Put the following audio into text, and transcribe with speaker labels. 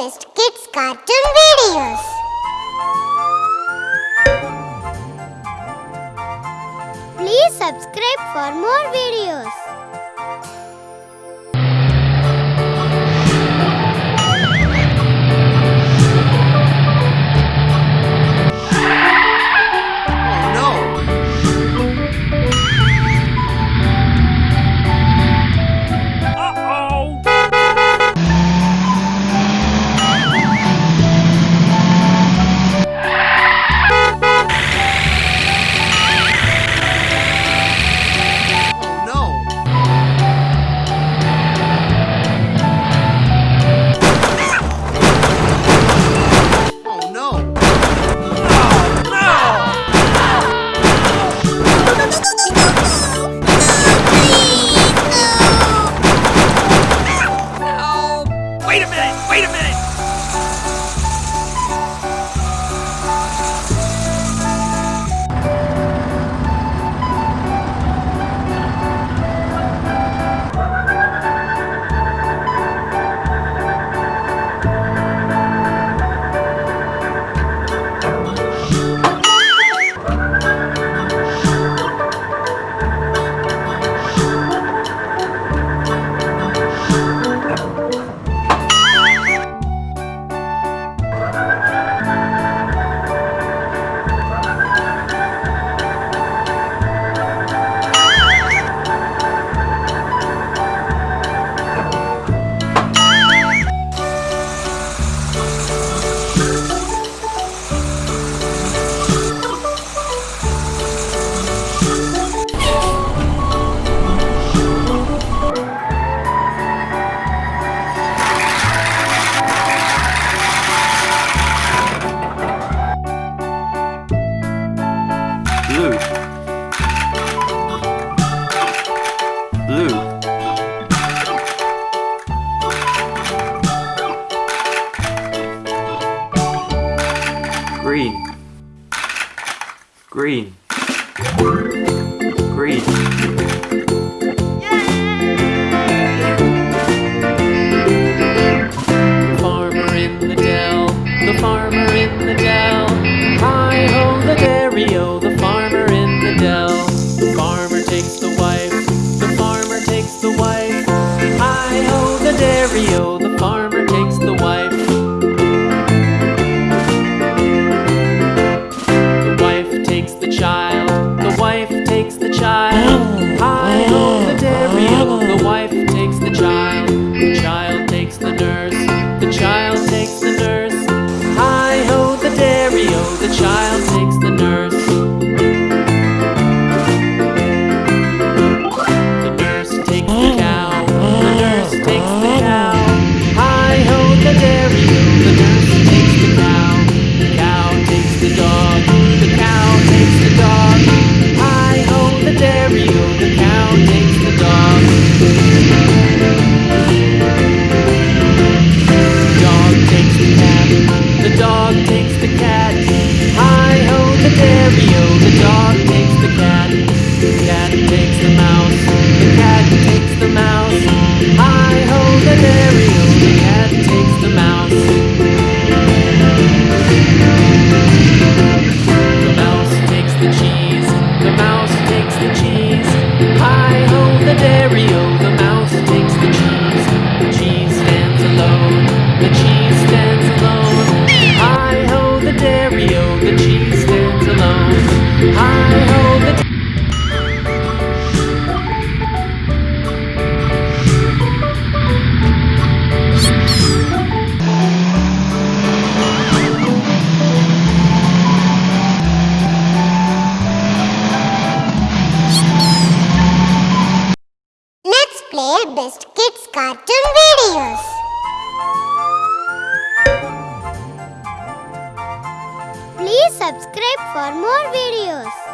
Speaker 1: best kids cartoon videos. Please subscribe for more videos.
Speaker 2: Green. Green.
Speaker 3: The farmer in the dell, the farmer in the dell. Hi ho, the dairy o, the the child. all day. the cheese stands alone. Hi ho, the dairy o, the cheese stands alone. Hi ho, the.
Speaker 1: Let's play Best Kids cartoon videos. subscribe for more videos.